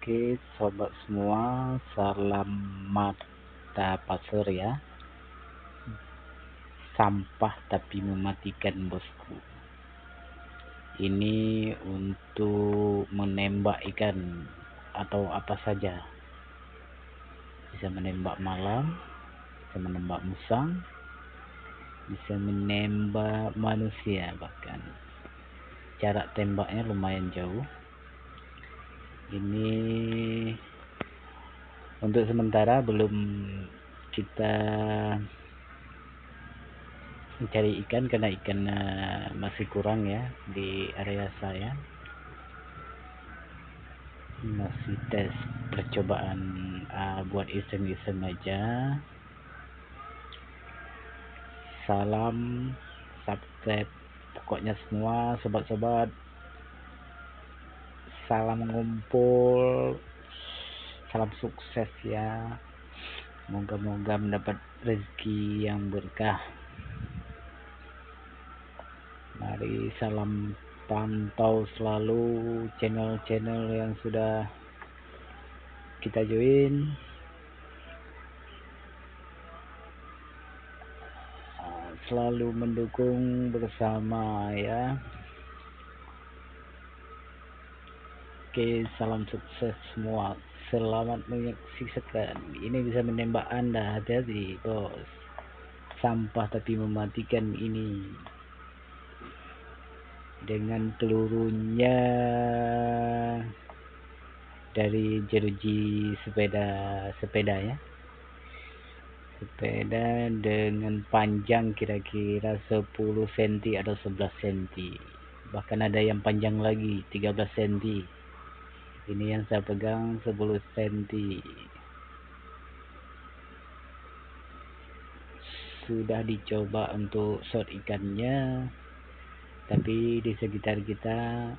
Oke sobat semua salam mata pasir ya. Sampah tapi mematikan bosku. Ini untuk menembak ikan atau apa saja. Bisa menembak malam bisa menembak musang bisa menembak manusia bahkan. Jarak tembaknya lumayan jauh ini untuk sementara belum kita mencari ikan karena ikan uh, masih kurang ya di area saya. Masih tes percobaan uh, buat iseng-iseng aja. Salam subscribe pokoknya semua sobat-sobat salam ngumpul salam sukses ya. Moga-moga mendapat rezeki yang berkah. Mari salam pantau selalu channel-channel yang sudah kita join. Selalu mendukung bersama ya Oke, salam sukses semua. Selamat menyaksikan. Ini bisa menembak Anda. Hati-hati, bos. Sampah tapi mematikan ini. Dengan pelurunya dari jeruji sepeda sepeda ya. Sepeda dengan panjang kira-kira 10 cm atau 11 cm. Bahkan ada yang panjang lagi 13 cm ini yang saya pegang 10 cm sudah dicoba untuk shot ikannya tapi di sekitar kita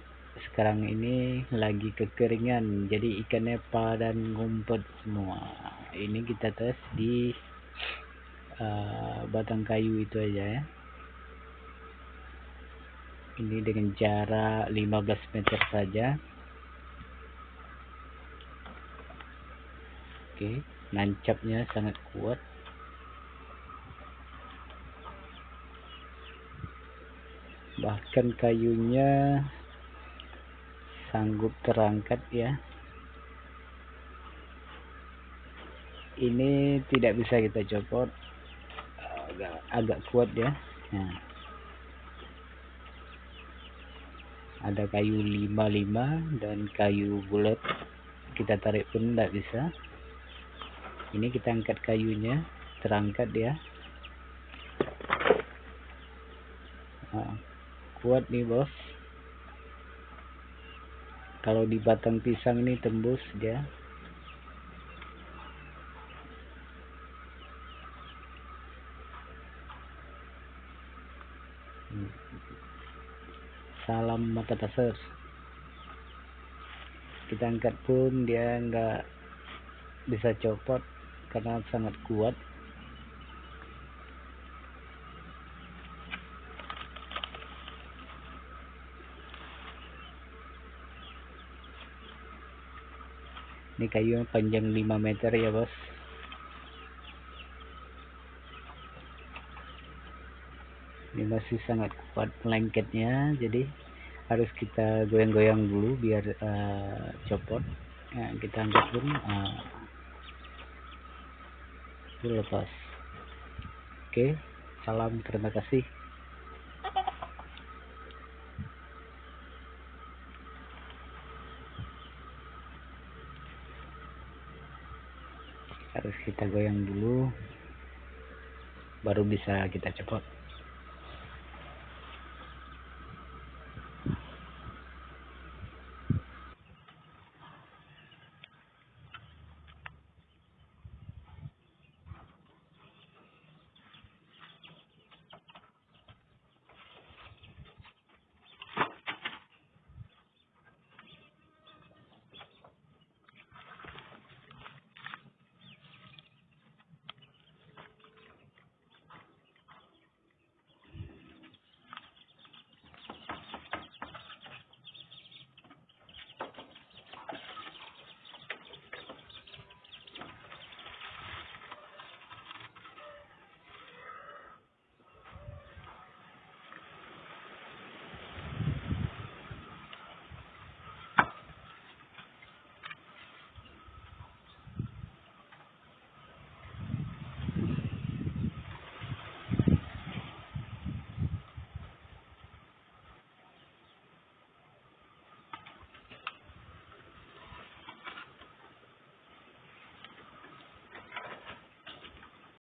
sekarang ini lagi kekeringan jadi ikannya padan ngumpet semua. Ini kita tes di uh, batang kayu itu aja ya. Ini dengan jarak 15 meter saja Oke, nancapnya sangat kuat. Bahkan kayunya sanggup terangkat ya. Ini tidak bisa kita copot. Agak, agak kuat ya. Nah. Ada kayu 55 dan kayu bulat kita tarik pun tidak bisa ini kita angkat kayunya terangkat ya nah, kuat nih bos. Kalau di batang pisang ini tembus dia. Salam mata pasir kita angkat pun dia enggak bisa copot karena sangat kuat. Ini kayu panjang 5 meter ya bos. Ini masih sangat kuat lengketnya jadi harus kita goyang-goyang dulu biar uh, copot. Ya, kita angkat pun uh, lepas. Oke salam terima kasih. Harus kita goyang dulu baru bisa kita cepot